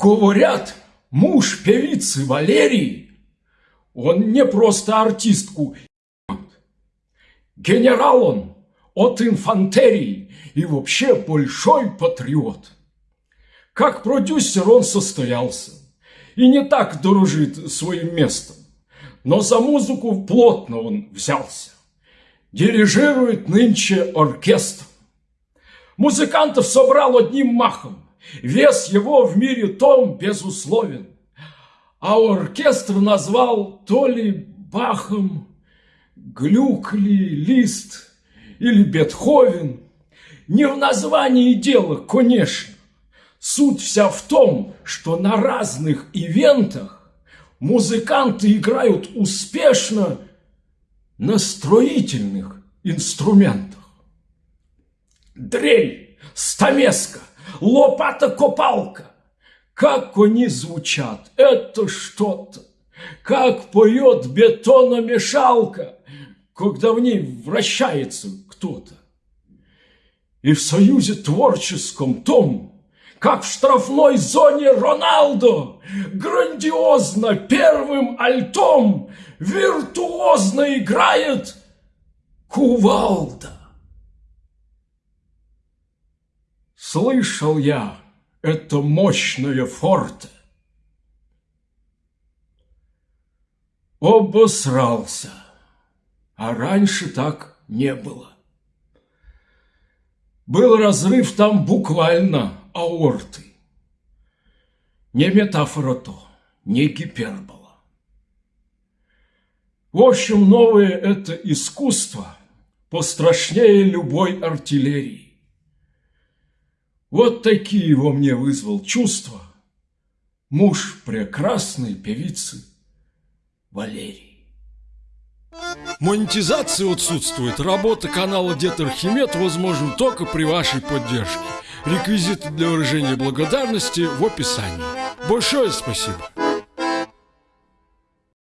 Говорят, муж певицы Валерии, он не просто артистку, генерал он от инфантерии и вообще большой патриот. Как продюсер он состоялся и не так дорожит своим местом, но за музыку плотно он взялся. Дирижирует нынче оркестр. Музыкантов собрал одним махом, вес его в мире том безусловен. А оркестр назвал то ли Бахом, Глюкли, Лист или Бетховен. Не в названии дело, конечно. Суть вся в том, что на разных ивентах музыканты играют успешно на строительных инструментах. Дрель, стамеска, лопата-копалка. Как они звучат, это что-то. Как поет бетономешалка, когда в ней вращается кто-то. И в союзе творческом том как в штрафной зоне Роналдо, грандиозно первым альтом виртуозно играет кувалда. Слышал я это мощное форте. Обосрался, а раньше так не было. Был разрыв там буквально аорты. Не метафора то, не гипербола. В общем, новое это искусство пострашнее любой артиллерии. Вот такие во мне вызвал чувства муж прекрасной певицы Валерии. Монетизация отсутствует. Работа канала Дед Архимед возможна только при вашей поддержке. Реквизиты для выражения благодарности в описании. Большое спасибо.